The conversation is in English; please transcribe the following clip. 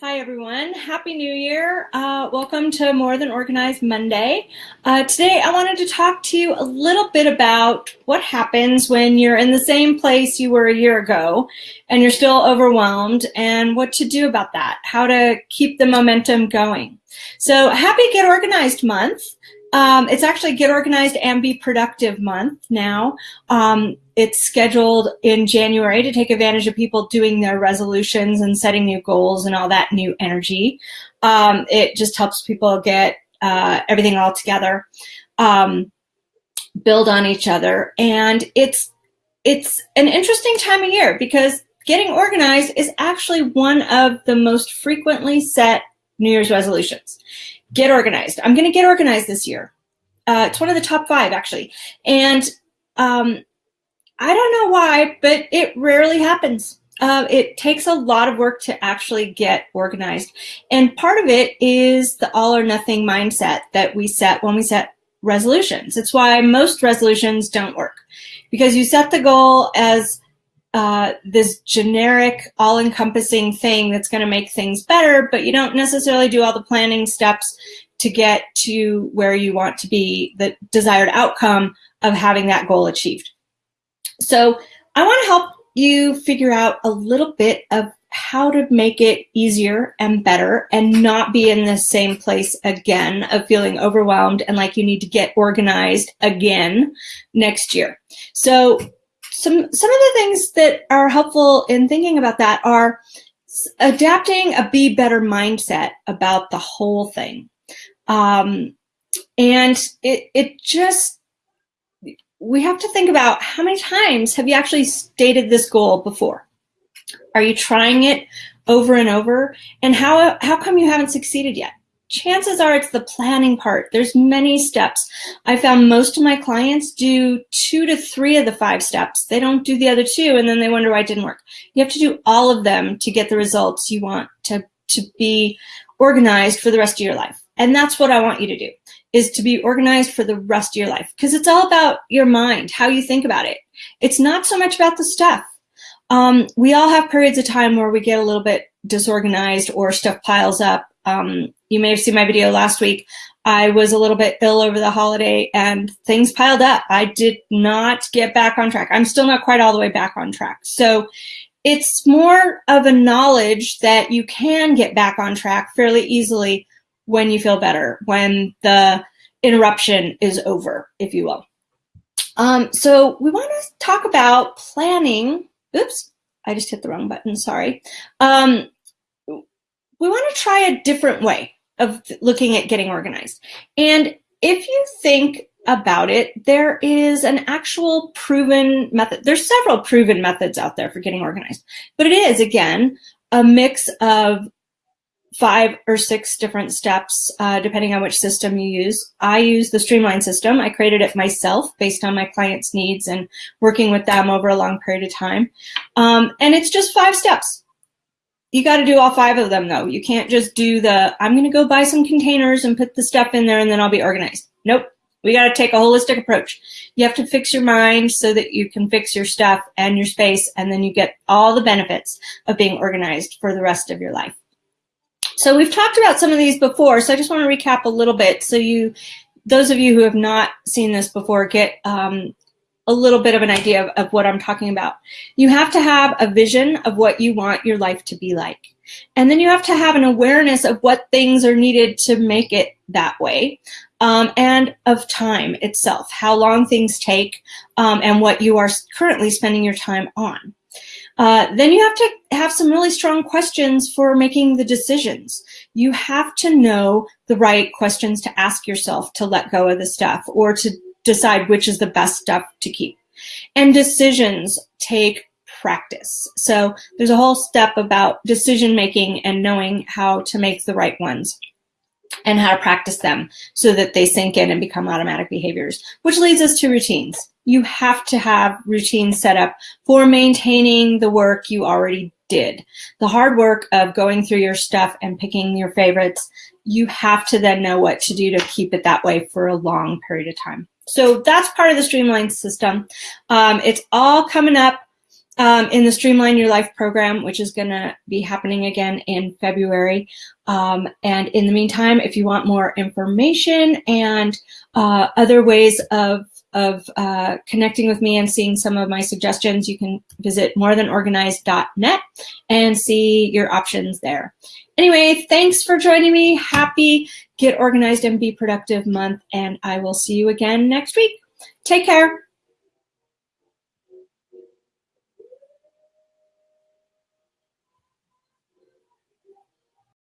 Hi, everyone. Happy New Year. Uh, welcome to More Than Organized Monday. Uh, today, I wanted to talk to you a little bit about what happens when you're in the same place you were a year ago and you're still overwhelmed and what to do about that, how to keep the momentum going. So happy Get Organized month. Um, it's actually Get Organized and Be Productive month now. Um, it's scheduled in January to take advantage of people doing their resolutions and setting new goals and all that new energy. Um, it just helps people get uh, everything all together, um, build on each other. And it's, it's an interesting time of year because getting organized is actually one of the most frequently set New Year's resolutions get organized. I'm going to get organized this year. Uh, it's one of the top five, actually. And um, I don't know why, but it rarely happens. Uh, it takes a lot of work to actually get organized. And part of it is the all or nothing mindset that we set when we set resolutions. It's why most resolutions don't work because you set the goal as uh, this generic, all-encompassing thing that's going to make things better, but you don't necessarily do all the planning steps to get to where you want to be, the desired outcome of having that goal achieved. So I want to help you figure out a little bit of how to make it easier and better and not be in the same place again of feeling overwhelmed and like you need to get organized again next year. So some, some of the things that are helpful in thinking about that are adapting a be better mindset about the whole thing. Um, and it, it just, we have to think about how many times have you actually stated this goal before? Are you trying it over and over? And how, how come you haven't succeeded yet? Chances are it's the planning part. There's many steps. I found most of my clients do two to three of the five steps. They don't do the other two and then they wonder why it didn't work. You have to do all of them to get the results you want to, to be organized for the rest of your life. And that's what I want you to do is to be organized for the rest of your life because it's all about your mind, how you think about it. It's not so much about the stuff. Um, we all have periods of time where we get a little bit disorganized or stuff piles up um, you may have seen my video last week. I was a little bit ill over the holiday and things piled up. I did not get back on track. I'm still not quite all the way back on track. So it's more of a knowledge that you can get back on track fairly easily when you feel better, when the interruption is over, if you will. Um, so we want to talk about planning. Oops, I just hit the wrong button, sorry. Um, we want to try a different way of looking at getting organized. And if you think about it, there is an actual proven method. There's several proven methods out there for getting organized, but it is, again, a mix of five or six different steps, uh, depending on which system you use. I use the Streamline system. I created it myself based on my clients' needs and working with them over a long period of time. Um, and it's just five steps you got to do all five of them though. You can't just do the, I'm going to go buy some containers and put the stuff in there and then I'll be organized. Nope. We got to take a holistic approach. You have to fix your mind so that you can fix your stuff and your space and then you get all the benefits of being organized for the rest of your life. So we've talked about some of these before, so I just want to recap a little bit so you, those of you who have not seen this before, get um, a little bit of an idea of, of what I'm talking about. You have to have a vision of what you want your life to be like. And then you have to have an awareness of what things are needed to make it that way. Um, and of time itself, how long things take, um, and what you are currently spending your time on. Uh, then you have to have some really strong questions for making the decisions. You have to know the right questions to ask yourself to let go of the stuff or to decide which is the best stuff to keep. And decisions take practice. So there's a whole step about decision making and knowing how to make the right ones and how to practice them so that they sink in and become automatic behaviors, which leads us to routines. You have to have routines set up for maintaining the work you already did. The hard work of going through your stuff and picking your favorites, you have to then know what to do to keep it that way for a long period of time. So that's part of the streamlined system. Um, it's all coming up um, in the Streamline Your Life program, which is going to be happening again in February. Um, and in the meantime, if you want more information and uh, other ways of of uh, connecting with me and seeing some of my suggestions, you can visit morethanorganized.net and see your options there. Anyway, thanks for joining me. Happy Get Organized and Be Productive month, and I will see you again next week. Take care.